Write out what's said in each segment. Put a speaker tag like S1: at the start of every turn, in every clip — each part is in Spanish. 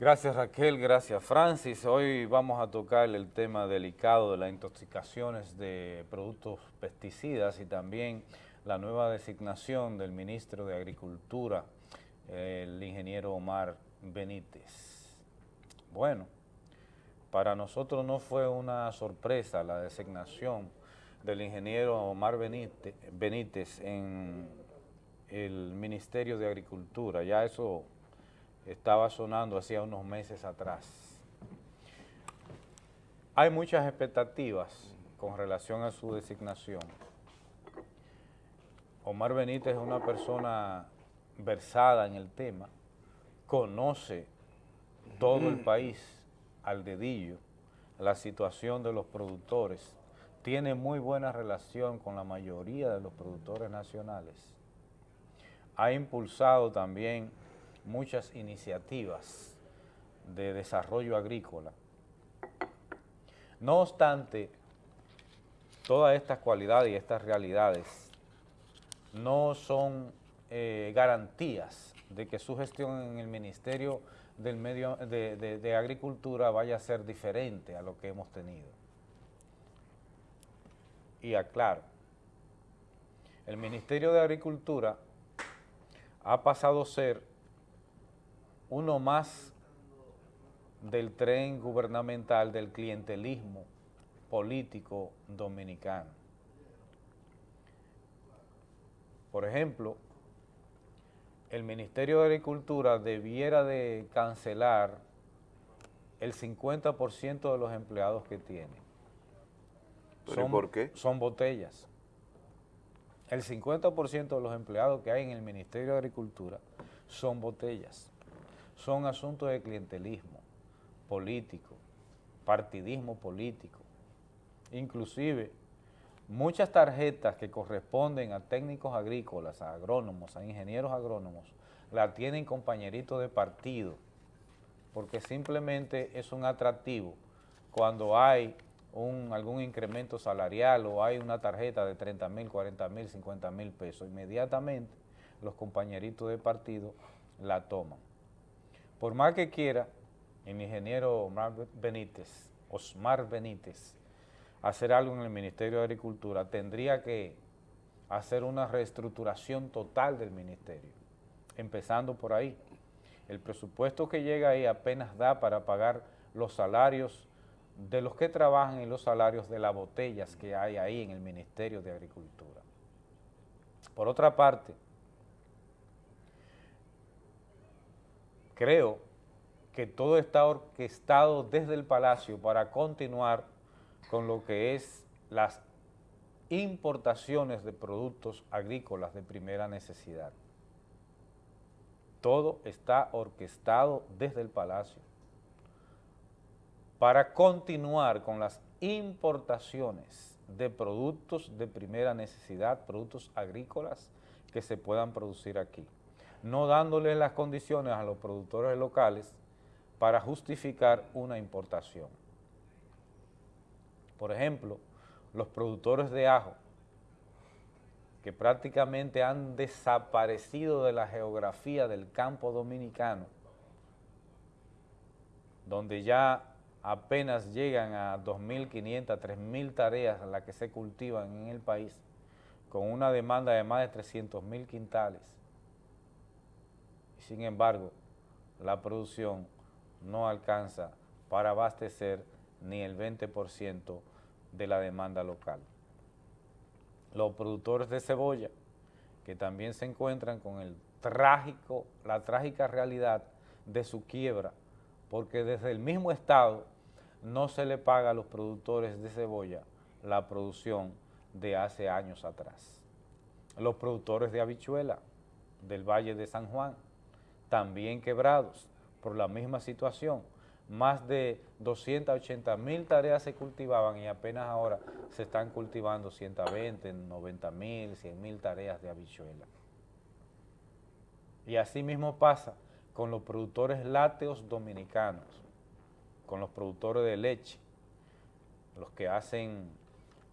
S1: Gracias Raquel, gracias Francis. Hoy vamos a tocar el tema delicado de las intoxicaciones de productos pesticidas y también la nueva designación del ministro de Agricultura, el ingeniero Omar Benítez. Bueno, para nosotros no fue una sorpresa la designación del ingeniero Omar Benítez, en el Ministerio de Agricultura, ya eso estaba sonando hacía unos meses atrás. Hay muchas expectativas con relación a su designación. Omar Benítez es una persona versada en el tema, conoce todo el país al dedillo, la situación de los productores, tiene muy buena relación con la mayoría de los productores nacionales. Ha impulsado también muchas iniciativas de desarrollo agrícola. No obstante, todas estas cualidades y estas realidades no son eh, garantías de que su gestión en el Ministerio del Medio de Agricultura vaya a ser diferente a lo que hemos tenido. Y aclaro, el Ministerio de Agricultura ha pasado a ser uno más del tren gubernamental del clientelismo político dominicano. Por ejemplo, el Ministerio de Agricultura debiera de cancelar el 50% de los empleados que tiene.
S2: Son, por qué?
S1: Son botellas. El 50% de los empleados que hay en el Ministerio de Agricultura son botellas son asuntos de clientelismo político, partidismo político. Inclusive, muchas tarjetas que corresponden a técnicos agrícolas, a agrónomos, a ingenieros agrónomos, la tienen compañeritos de partido, porque simplemente es un atractivo cuando hay algún incremento salarial o hay una tarjeta de 30 mil, 40 mil, 50 mil pesos, inmediatamente los compañeritos de partido la toman. Por más que quiera el ingeniero Omar Benítez, Osmar Benítez, hacer algo en el Ministerio de Agricultura, tendría que hacer una reestructuración total del ministerio, empezando por ahí. El presupuesto que llega ahí apenas da para pagar los salarios de los que trabajan y los salarios de las botellas que hay ahí en el Ministerio de Agricultura. Por otra parte, creo que todo está orquestado desde el Palacio para continuar con lo que es las importaciones de productos agrícolas de primera necesidad. Todo está orquestado desde el Palacio para continuar con las importaciones de productos de primera necesidad, productos agrícolas que se puedan producir aquí no dándole las condiciones a los productores locales para justificar una importación. Por ejemplo, los productores de ajo, que prácticamente han desaparecido de la geografía del campo dominicano, donde ya apenas llegan a 2.500, 3.000 tareas las que se cultivan en el país, con una demanda de más de 300.000 quintales, sin embargo, la producción no alcanza para abastecer ni el 20% de la demanda local. Los productores de cebolla, que también se encuentran con la trágica realidad de su quiebra, porque desde el mismo Estado no se le paga a los productores de cebolla la producción de hace años atrás. Los productores de habichuela del Valle de San Juan, también quebrados por la misma situación. Más de 280 mil tareas se cultivaban y apenas ahora se están cultivando 120, 90 mil, 100 mil tareas de habichuela. Y así mismo pasa con los productores lácteos dominicanos, con los productores de leche, los que hacen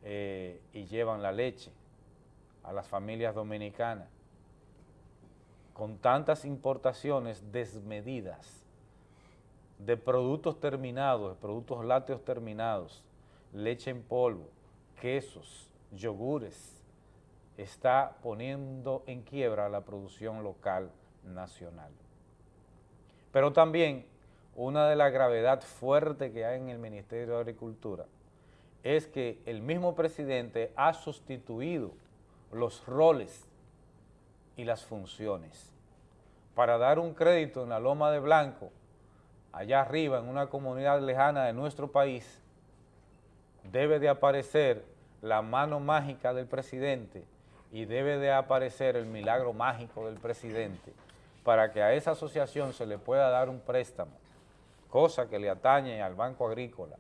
S1: eh, y llevan la leche a las familias dominicanas con tantas importaciones desmedidas de productos terminados, de productos lácteos terminados, leche en polvo, quesos, yogures, está poniendo en quiebra la producción local nacional. Pero también una de las gravedades fuertes que hay en el Ministerio de Agricultura es que el mismo presidente ha sustituido los roles y las funciones. Para dar un crédito en la Loma de Blanco, allá arriba, en una comunidad lejana de nuestro país, debe de aparecer la mano mágica del presidente y debe de aparecer el milagro mágico del presidente para que a esa asociación se le pueda dar un préstamo, cosa que le atañe al Banco Agrícola.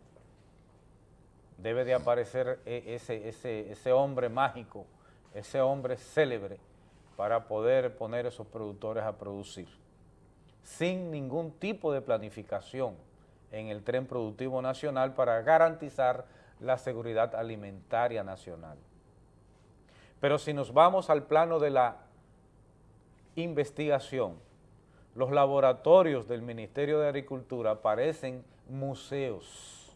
S1: Debe de aparecer e, ese, ese, ese hombre mágico, ese hombre célebre, para poder poner esos productores a producir, sin ningún tipo de planificación en el tren productivo nacional para garantizar la seguridad alimentaria nacional. Pero si nos vamos al plano de la investigación, los laboratorios del Ministerio de Agricultura parecen museos.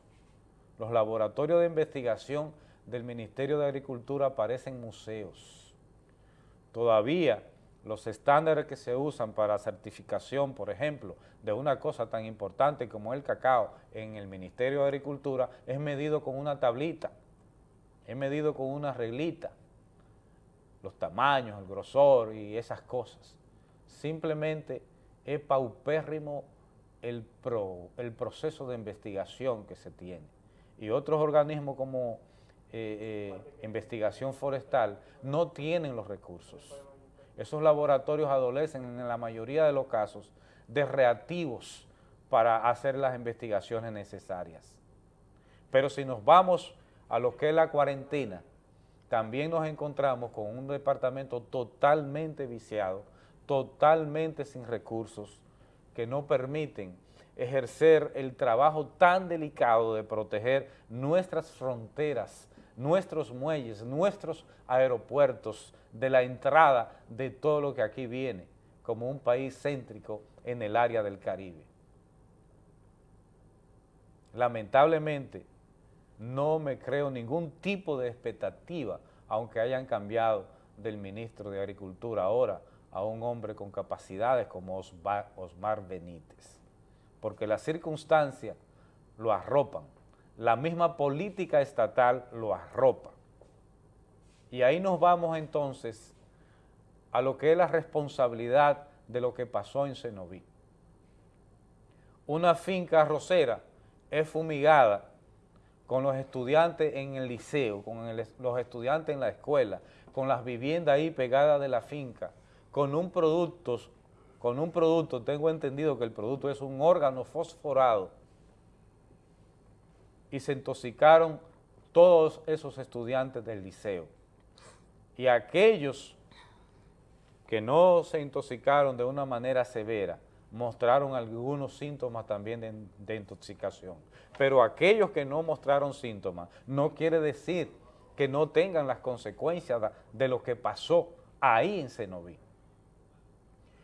S1: Los laboratorios de investigación del Ministerio de Agricultura parecen museos. Todavía los estándares que se usan para certificación, por ejemplo, de una cosa tan importante como el cacao en el Ministerio de Agricultura es medido con una tablita, es medido con una reglita, los tamaños, el grosor y esas cosas. Simplemente es paupérrimo el, el proceso de investigación que se tiene. Y otros organismos como eh, eh, investigación forestal no tienen los recursos. Esos laboratorios adolecen en la mayoría de los casos de reactivos para hacer las investigaciones necesarias. Pero si nos vamos a lo que es la cuarentena, también nos encontramos con un departamento totalmente viciado, totalmente sin recursos, que no permiten ejercer el trabajo tan delicado de proteger nuestras fronteras nuestros muelles, nuestros aeropuertos, de la entrada de todo lo que aquí viene, como un país céntrico en el área del Caribe. Lamentablemente, no me creo ningún tipo de expectativa, aunque hayan cambiado del ministro de Agricultura ahora a un hombre con capacidades como Osmar Benítez, porque las circunstancias lo arropan la misma política estatal lo arropa. Y ahí nos vamos entonces a lo que es la responsabilidad de lo que pasó en Cenoví. Una finca arrocera es fumigada con los estudiantes en el liceo, con los estudiantes en la escuela, con las viviendas ahí pegadas de la finca, con un producto, con un producto, tengo entendido que el producto es un órgano fosforado, y se intoxicaron todos esos estudiantes del liceo. Y aquellos que no se intoxicaron de una manera severa, mostraron algunos síntomas también de, intoxicación. Pero aquellos que no mostraron síntomas, no quiere decir que no tengan las consecuencias de lo que pasó ahí en Cenoví.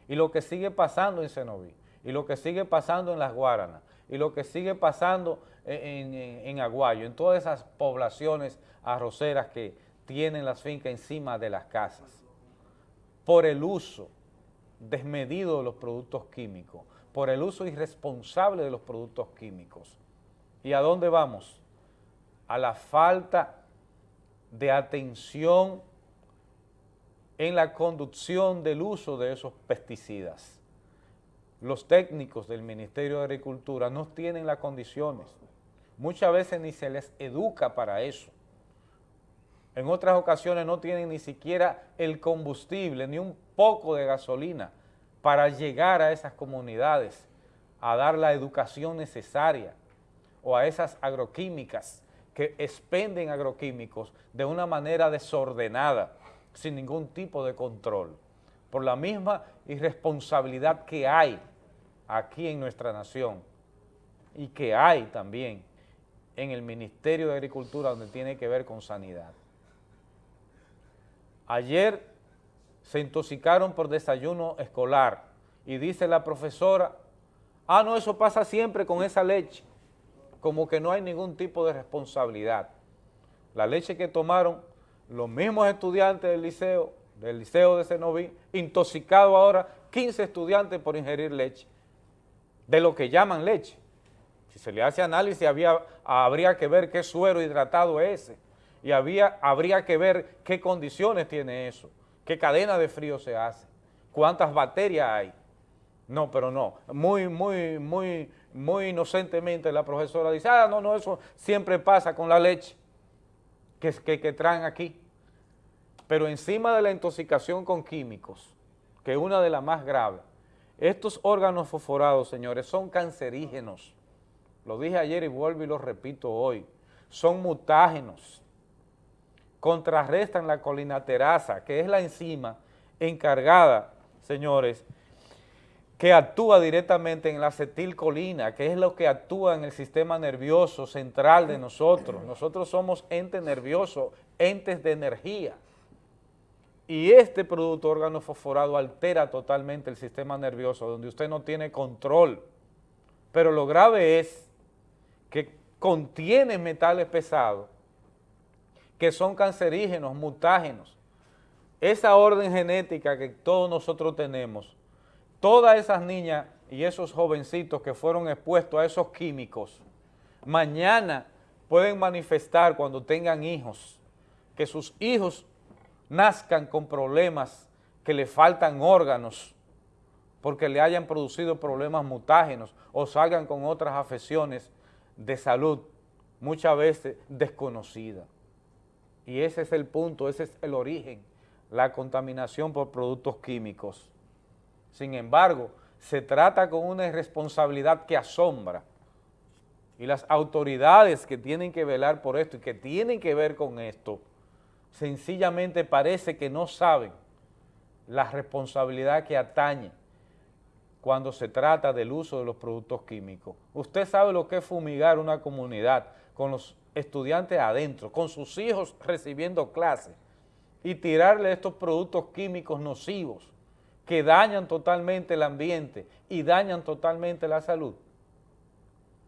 S1: Y lo que sigue pasando en Cenoví, y lo que sigue pasando en Las Guaranas, y lo que sigue pasando en, Aguayo, en todas esas poblaciones arroceras que tienen las fincas encima de las casas, por el uso desmedido de los productos químicos, por el uso irresponsable de los productos químicos. ¿Y a dónde vamos? A la falta de atención en la conducción del uso de esos pesticidas. Los técnicos del Ministerio de Agricultura no tienen las condiciones Muchas veces ni se les educa para eso. En otras ocasiones no tienen ni siquiera el combustible, ni un poco de gasolina para llegar a esas comunidades, a dar la educación necesaria o a esas agroquímicas que expenden agroquímicos de una manera desordenada, sin ningún tipo de control, por la misma irresponsabilidad que hay aquí en nuestra nación y que hay también en el Ministerio de Agricultura donde tiene que ver con sanidad. Ayer se intoxicaron por desayuno escolar y dice la profesora Ah, no, eso pasa siempre con esa leche. Como que no hay ningún tipo de responsabilidad. La leche que tomaron los mismos estudiantes del liceo, del liceo de Senoví, intoxicado ahora 15 estudiantes por ingerir leche, de lo que llaman leche. Si se le hace análisis, había, habría que ver qué suero hidratado es ese, y había, habría que ver qué condiciones tiene eso, qué cadena de frío se hace, cuántas bacterias hay. No, pero no, muy, muy, muy, muy inocentemente la profesora dice, ah, no, no, eso siempre pasa con la leche que, que, que traen aquí. Pero encima de la intoxicación con químicos, que es una de las más graves, estos órganos fosforados, señores, son cancerígenos. Lo dije ayer y vuelvo y lo repito hoy. Son mutágenos. Contrarrestan la colinaterasa, que es la enzima encargada, señores, que actúa directamente en la acetilcolina, que es lo que actúa en el sistema nervioso central de nosotros. Nosotros somos entes nerviosos, entes de energía. Y este producto órgano fosforado altera totalmente el sistema nervioso, donde usted no tiene control. Pero lo grave es que contiene metales pesados, que son cancerígenos, mutágenos. Esa orden genética que todos nosotros tenemos, todas esas niñas y esos jovencitos que fueron expuestos a esos químicos, mañana pueden manifestar cuando tengan hijos, que sus hijos nazcan con problemas que le faltan órganos porque le hayan producido problemas mutágenos o salgan con otras afecciones de salud muchas veces desconocidas. Y ese es el punto, ese es el origen, la contaminación por productos químicos. Sin embargo, se trata con una irresponsabilidad que asombra y las autoridades que tienen que velar por esto y que tienen que ver con esto, sencillamente parece que no saben la responsabilidad que atañe cuando se trata del uso de los productos químicos. Usted sabe lo que es fumigar una comunidad con los estudiantes adentro, con sus hijos recibiendo clases y tirarle estos productos químicos nocivos que dañan totalmente el ambiente y dañan totalmente la salud.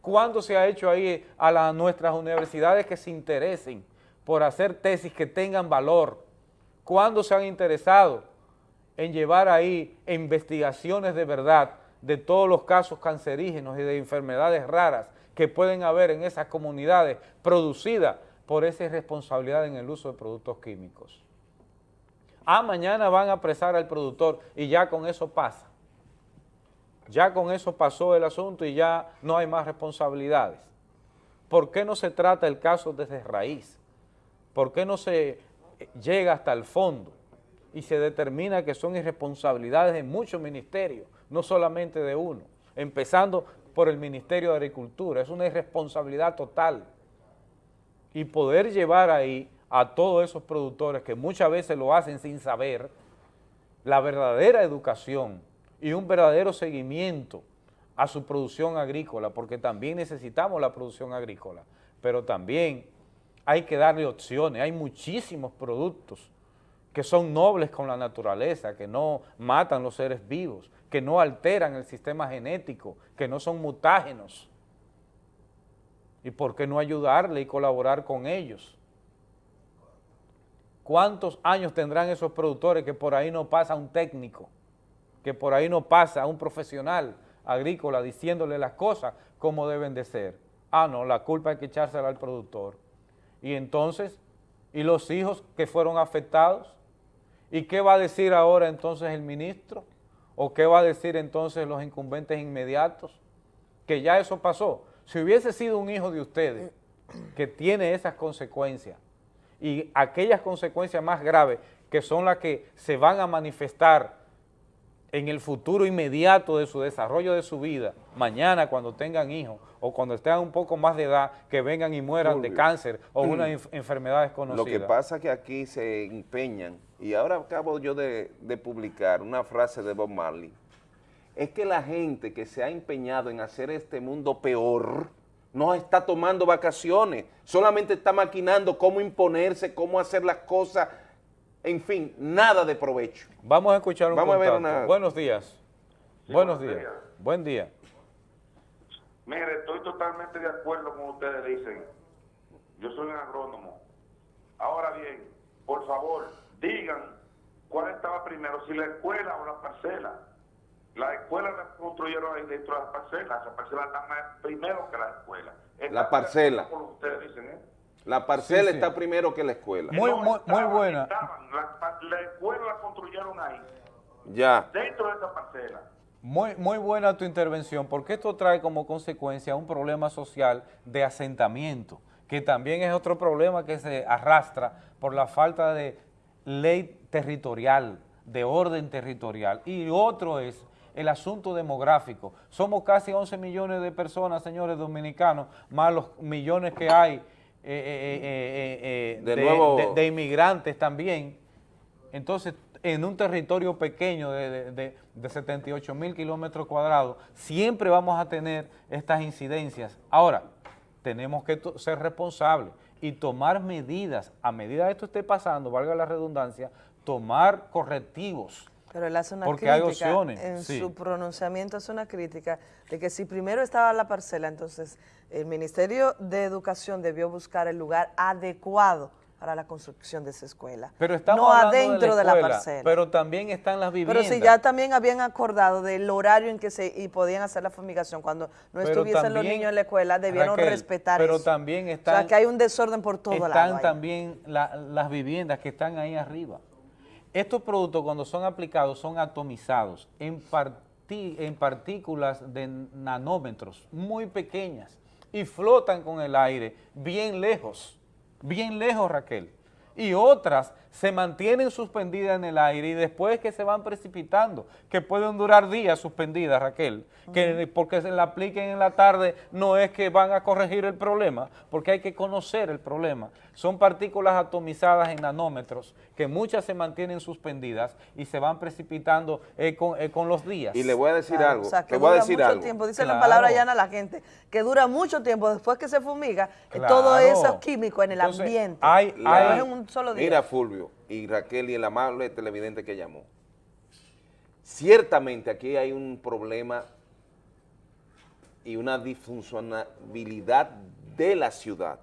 S1: ¿Cuándo se ha hecho ahí a nuestras universidades que se interesen por hacer tesis que tengan valor, cuando se han interesado en llevar ahí investigaciones de verdad de todos los casos cancerígenos y de enfermedades raras que pueden haber en esas comunidades producidas por esa irresponsabilidad en el uso de productos químicos. Ah, mañana van a apresar al productor y ya con eso pasa. Ya con eso pasó el asunto y ya no hay más responsabilidades. ¿Por qué no se trata el caso desde raíz? ¿Por qué no se llega hasta el fondo y se determina que son irresponsabilidades de muchos ministerios, no solamente de uno, empezando por el Ministerio de Agricultura, es una irresponsabilidad total. Y poder llevar ahí a todos esos productores que muchas veces lo hacen sin saber la verdadera educación y un verdadero seguimiento a su producción agrícola, porque también necesitamos la producción agrícola, pero también hay que darle opciones, hay muchísimos productos que son nobles con la naturaleza, que no matan los seres vivos, que no alteran el sistema genético, que no son mutágenos. ¿Y por qué no ayudarle y colaborar con ellos? ¿Cuántos años tendrán esos productores que por ahí no pasa un técnico, que por ahí no pasa un profesional agrícola diciéndole las cosas como deben de ser? Ah, no, la culpa hay que echársela al productor. Y entonces, ¿y los hijos que fueron afectados? ¿Y qué va a decir ahora entonces el ministro? ¿O qué va a decir entonces los incumbentes inmediatos? Que ya eso pasó. Si hubiese sido un hijo de ustedes que tiene esas consecuencias y aquellas consecuencias más graves que son las que se van a manifestar en el futuro inmediato de su desarrollo de su vida, mañana cuando tengan hijos o cuando estén un poco más de edad, que vengan y mueran de cáncer o una enfermedad desconocida.
S2: Lo que pasa es que aquí se empeñan, y ahora acabo yo de, de publicar una frase de Bob Marley, es que la gente que se ha empeñado en hacer este mundo peor, no está tomando vacaciones, solamente está maquinando cómo imponerse, cómo hacer las cosas en fin, nada de provecho.
S1: Vamos a escuchar un Vamos A ver una... Buenos días. buenos, días. Buen día.
S3: Mire, estoy totalmente de acuerdo con ustedes dicen. Yo soy un agrónomo. Ahora bien, por favor, digan cuál estaba primero, si la escuela o la parcela. La escuela la construyeron ahí dentro de la parcela. La parcela está más primero que la escuela.
S2: La parcela.
S3: Por ustedes dicen, ¿eh?
S2: La parcela
S1: Sí, sí.
S2: está primero que la escuela.
S1: Muy,
S3: No,
S1: muy, muy buena.
S3: estaban. La, la escuela la construyeron ahí,
S2: Ya.
S3: dentro de esa parcela.
S1: Muy, muy buena tu intervención, porque esto trae como consecuencia un problema social de asentamiento, que también es otro problema que se arrastra por la falta de ley territorial, de orden territorial. Y otro es el asunto demográfico. Somos casi 11 millones de personas, señores dominicanos, más los millones que hay eh, eh, eh,
S2: De nuevo-
S1: de- de inmigrantes también. Entonces, en un territorio pequeño de, de- de- de 78 mil kilómetros cuadrados, siempre vamos a tener estas incidencias. Ahora, tenemos que ser responsables y tomar medidas, a medida que esto esté pasando, valga la redundancia, tomar correctivos.
S4: Pero él hace una
S1: Porque hay
S4: crítica,
S1: opciones,
S4: en
S1: sí.
S4: su pronunciamiento hace una crítica de que si primero estaba la parcela, entonces el Ministerio de Educación debió buscar el lugar adecuado para la construcción de esa escuela.
S1: Pero estamos
S4: no adentro
S1: de la, escuela,
S4: parcela.
S1: Pero también están las
S4: Pero
S1: viviendas.
S4: si ya también habían acordado del horario en que se y podían hacer la fumigación cuando no
S1: Pero
S4: estuviesen los niños en la escuela, debieron
S1: Raquel,
S4: respetar
S1: pero
S4: eso.
S1: también
S4: o sea,
S1: están-
S4: que hay un desorden por todo lado
S1: están también la- las viviendas que están ahí arriba. Estos productos cuando son aplicados son atomizados en partículas de nanómetros muy pequeñas y flotan con el aire bien lejos, bien lejos Raquel. Y otras se mantienen suspendidas en el aire y después que se van precipitando, que pueden durar días suspendidas, Raquel, que porque se la apliquen en la tarde no es que van a corregir el problema, porque hay que conocer el problema. Son partículas atomizadas en nanómetros, que muchas se mantienen suspendidas y se van precipitando eh, con, eh, con los días.
S2: Y le voy a decir
S4: Claro,
S2: algo.
S4: O sea, que
S2: le voy a
S4: dura
S2: decir
S4: mucho
S2: algo.
S4: tiempo, dice la
S1: Claro.
S4: palabra llana a la gente, que dura mucho tiempo después que se fumiga, eh, todo
S1: Claro.
S4: eso químico en el
S1: Entonces,
S4: ambiente.
S1: hay-
S4: No
S1: hay-
S4: es en un solo día.
S2: Mira, Fulvio y Raquel y el amable televidente que llamó. Ciertamente aquí hay un problema y una disfuncionabilidad de la ciudad.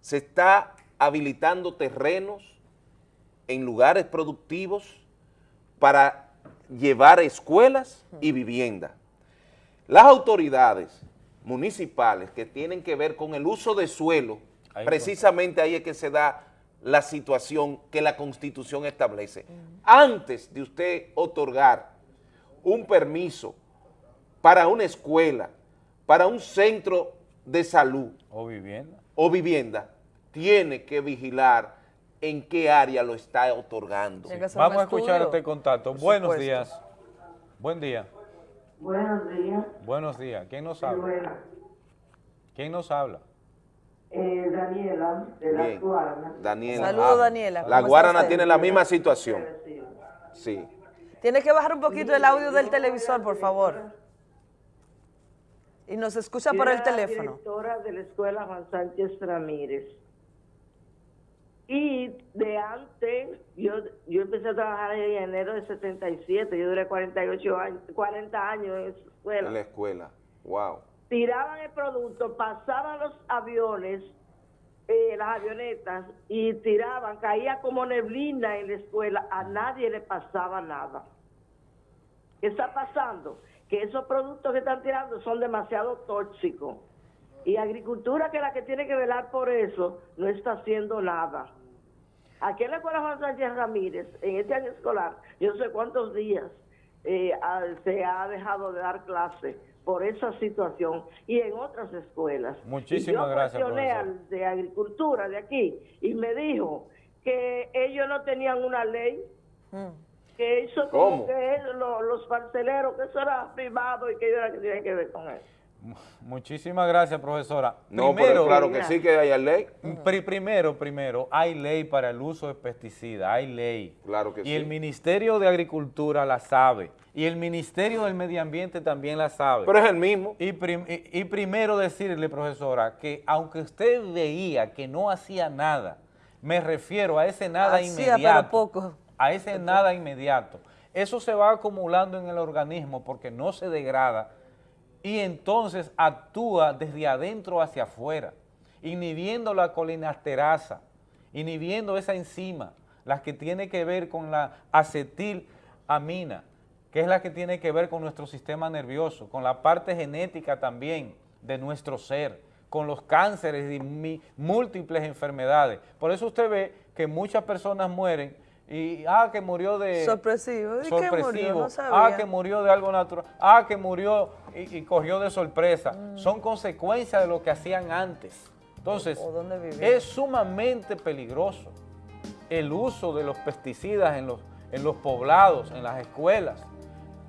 S2: Se está habilitando terrenos en lugares productivos para llevar escuelas y vivienda. Las autoridades municipales que tienen que ver con el uso de suelo,
S1: Ahí
S2: precisamente ahí es que se da la situación que la Constitución establece. Antes de usted otorgar un permiso para una escuela, para un centro de salud
S1: O vivienda.
S2: O vivienda, tiene que vigilar en qué área lo está otorgando.
S1: Vamos a escuchar este contacto.
S4: por
S1: Buenos
S4: supuesto.
S1: días. Buen día.
S5: Buenos días,
S1: Buenos días. ¿Quién nos habla? ¿Quién nos habla?
S5: Eh, Daniela, de la
S2: Bien.
S5: Guarna.
S2: Daniela.
S4: Saludos, Daniela.
S2: La
S4: ¿Cómo está
S2: Guarana tiene la misma situación. Sí.
S4: Tiene que bajar un poquito el audio del televisor, por favor. Y nos escucha por el teléfono.
S5: directora de la escuela Juan Sánchez Ramírez. Y de antes, yo, yo empecé a trabajar en enero de 77, yo duré 48 años, 40 años en esa escuela.
S2: En la escuela. Wow.
S5: tiraban el producto, pasaban los aviones, eh, las avionetas, y tiraban, caía como neblina en la escuela, a nadie le pasaba nada. ¿Qué está pasando? Que esos productos que están tirando son demasiado tóxicos. Y agricultura, que es la que tiene que velar por eso, no está haciendo nada. Aquí en la escuela Juan Sánchez Ramírez, en este año escolar, yo no sé cuántos días eh, se ha dejado de dar clase por esa situación y en otras escuelas.
S1: Muchísimas
S5: yo
S1: gracias,
S5: al de agricultura de aquí y me dijo que ellos no tenían una ley
S4: Mm.
S5: Que eso como
S2: ¿Cómo?
S5: que es lo- los parceleros, que eso era privado y que ellos era que tenían que ver con eso.
S1: Muchísimas gracias, profesora.
S2: No,
S1: Primero,
S2: pero claro que sí que hay ley.
S1: pri- primero, primero, hay ley para el uso de pesticidas, hay ley.
S2: Claro que
S1: y
S2: sí.
S1: el Ministerio de Agricultura la sabe. Y el Ministerio del Medio Ambiente también la sabe.
S2: Pero es el mismo.
S1: Y, prim- y- y primero decirle, profesora, que aunque usted veía que no hacía nada, me refiero a ese nada
S4: Hacía, pero
S1: inmediato.
S4: poco.
S1: A ese nada inmediato. Eso se va acumulando en el organismo porque no se degrada y entonces actúa desde adentro hacia afuera, inhibiendo la colinasterasa, inhibiendo esa enzima, la que tiene que ver con la acetilamina, que es la que tiene que ver con nuestro sistema nervioso, con la parte genética también de nuestro ser, con los cánceres y múltiples enfermedades. Por eso usted ve que muchas personas mueren y, ah, que murió de...
S4: Sorpresivo. ¿Y
S1: sorpresivo.
S4: qué murió? No
S1: ah,
S4: sabía.
S1: que murió de algo natural. Ah, que murió y, y cogió de sorpresa. Son consecuencias de lo que hacían antes. Entonces,
S4: O
S1: es sumamente peligroso el uso de los pesticidas en los, en los poblados, en las escuelas.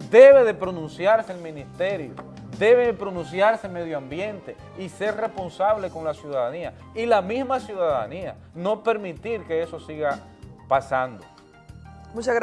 S1: Debe de pronunciarse el ministerio, debe de pronunciarse el medio ambiente y ser responsable con la ciudadanía. Y la misma ciudadanía, no permitir que eso siga pasando.
S4: Muchas gracias.